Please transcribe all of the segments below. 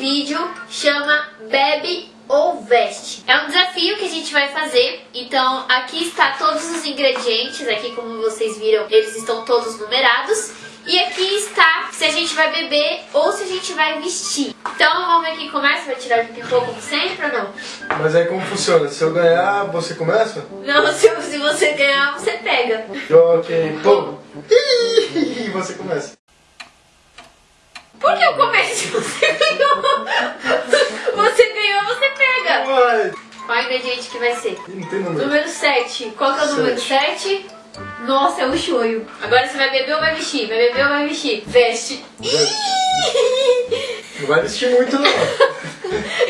vídeo chama Bebe ou Veste. É um desafio que a gente vai fazer. Então aqui está todos os ingredientes. Aqui como vocês viram, eles estão todos numerados. E aqui está se a gente vai beber ou se a gente vai vestir. Então vamos ver quem começa. Vai tirar o pipoco como sempre ou não? Mas aí como funciona? Se eu ganhar, você começa? Não, se, se você ganhar, você pega. Ok, pô. Ih, você começa. Por que eu começo? Você ganhou. Você ganhou, você pega. Uai, Qual o ingrediente que vai ser? não tem número. Número 7. Qual que é o número 7? Nossa, é o shoyu. Agora você vai beber ou vai vestir? Vai beber ou vai vestir? Veste. Não vai vestir muito não.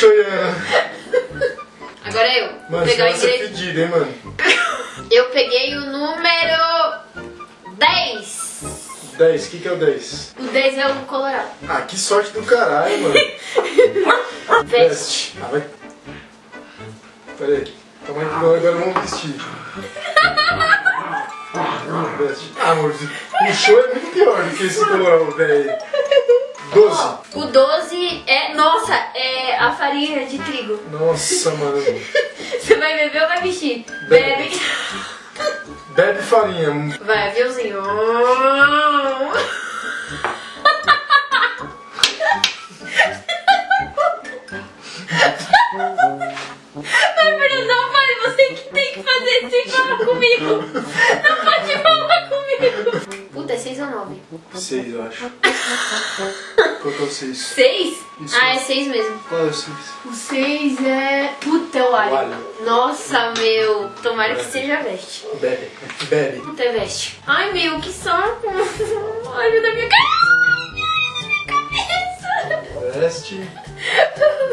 Tô choiando. Agora eu. Mano, pegar ser ingrediente. fedido, hein, mano. Eu peguei o número 10. 10, o que, que é o 10? O 10 é o colorado. Ah, que sorte do caralho, mano. Veste. Veste. Ah, vai. Pera aí. Calma aí, que não, agora vamos vestir. Veste. Ah, amor, o show é muito pior do que esse colorado, velho. 12. O 12 é. Nossa, é a farinha de trigo. Nossa, mano. Você vai beber ou vai vestir? Bebe. Bebe. Bebe farinha. Vai, aviãozinho. Ai, Bruno, não vai, você que tem que fazer falar comigo. Não comigo. Puta, é 6 ou 9? 6, eu acho. Qual que é o 6? 6? Isso. Ah, é 6 mesmo. Qual é o 6? O 6 é. Puta, é o alho. O alho. Nossa, meu. Tomara que seja veste. Bebe. Bebe. Puta, é veste. Ai, meu, que saco. Olha da minha cabeça. Veste.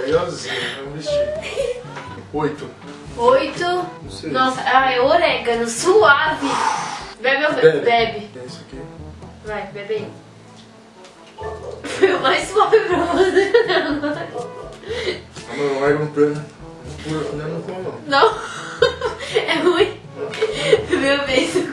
Legalzinho, vamos vestir. 8. 8. Não sei. Nossa, ah, é orégano, suave. Bebe ou Bebe. bebe? Vai, bebe aí. Foi o mais suave pra você. Ah, mano, larga um plano. Pura, não, não como não. Não? É ruim. Meu beijo.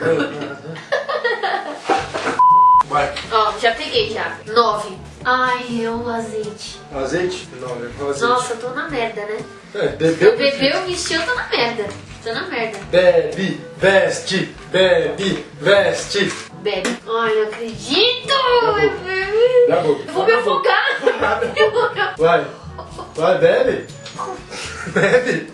Vai. Ó, já peguei já. 9. Ai, é o azeite. Azeite? Não, é azeite. Nossa, eu tô na merda, né? É, bebeu. Bebeu, vestiu, eu tô na merda. Tô na merda. Bebe, veste, bebe, veste. Bebe. Ai, não acredito! Dá a boca. Eu vou me afogar! Vai. Vai, bebe. Bebe.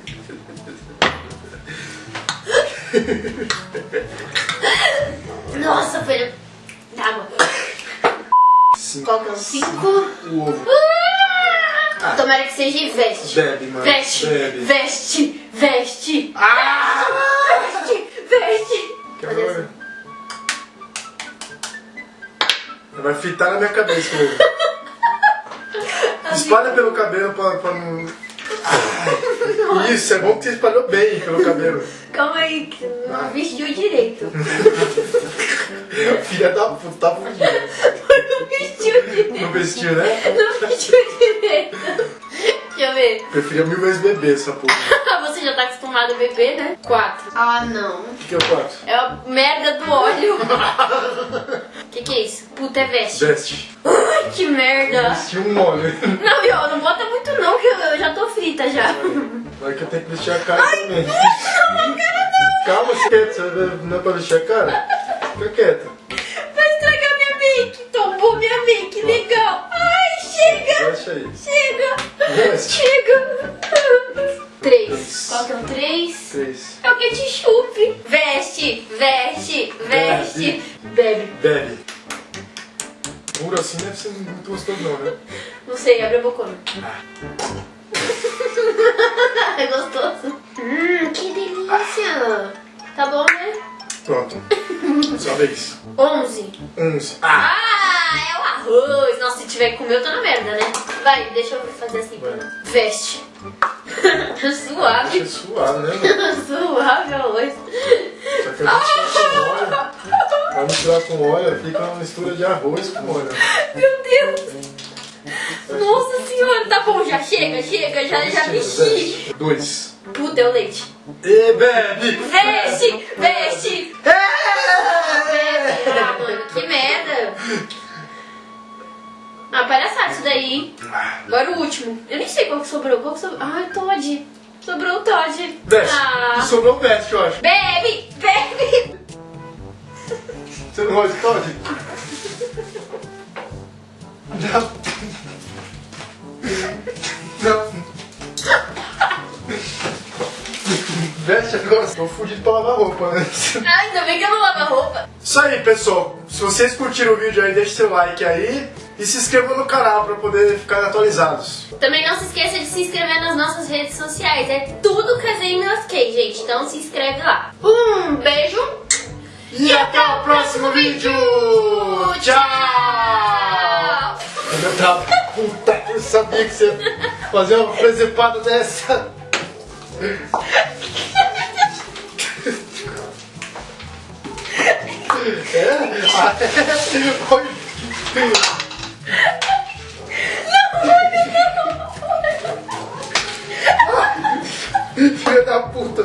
Nossa, foi. Cinco. Qual que é o 5? O ovo. Tomara que seja veste. Bebe, mano. Veste, Bebe. veste, veste. Ah! Veste, veste. Que agora? Vai fritar na minha cabeça, meu. Espalha pelo cabelo pra, pra não. Ai, Isso, é bom que você espalhou bem pelo cabelo. Calma aí, que não vestiu direito. Filha da puta, tá fudida. Não vestiu direito. Não vestiu, né? Não vestiu direito. Deixa eu ver. Preferia mil vezes beber essa porra. Você já tá acostumado a beber, né? 4. Ah, não. O que, que é o 4? É a merda do óleo. que que é isso? Puta, é veste. Veste. Ai, que merda. Vestiu um óleo. Não, Iô, não bota muito não, que eu, eu já tô frita já. Vai que eu tenho que vestir a cara também. Calma, você quieto, você não é pra vestir a cara? Fica quieta. Vai estragar minha make. Tombou minha make, legal. Ai, chega. Veste aí. Chega. Chega. Três. Três. Qual que é o três? 3. É o ketchup. Veste, veste, veste. Bebe. Bebe. Puro assim deve ser muito gostoso não, né? Não sei, abre a bocona. é gostoso. Hum, que delícia. Tá bom, né? Pronto. Sua vez. 11. 11. Ah! Ah, é o arroz. Nossa, se tiver que comer, eu tô na merda, né? Vai, deixa eu fazer assim. Vai. Veste. Suave. Deixa suado, né? Suave arroz. Só que misturar com óleo. Vai misturar com óleo, fica uma mistura de arroz com óleo. Meu Deus. Nossa senhora. senhora, tá bom, já chega, chega, já, já mexi. Dois. Puta, é o leite. E bebe! Veste, veste. Ah, palhaçada isso daí, hein? Agora o último. Eu nem sei qual que sobrou. Qual que sobrou? Ah, Todd. Sobrou o Todd. Veste. Ah. Sobrou o veste, eu acho. Bebe, bebe. Você não gosta de Todd? Veste agora. Tô fudido pra lavar roupa, né? Ah, ainda bem que eu não lavo a roupa. Isso aí, pessoal. Se vocês curtiram o vídeo aí, deixe seu like aí. E se inscrevam no canal pra poder ficar atualizados. Também não se esqueça de se inscrever nas nossas redes sociais. É tudo Casinho Ok, gente. Então se inscreve lá. Um beijo. E, até o próximo vídeo! Tchau! Eu tava puta, eu sabia que você ia fazer uma presepada dessa. Filha da puta!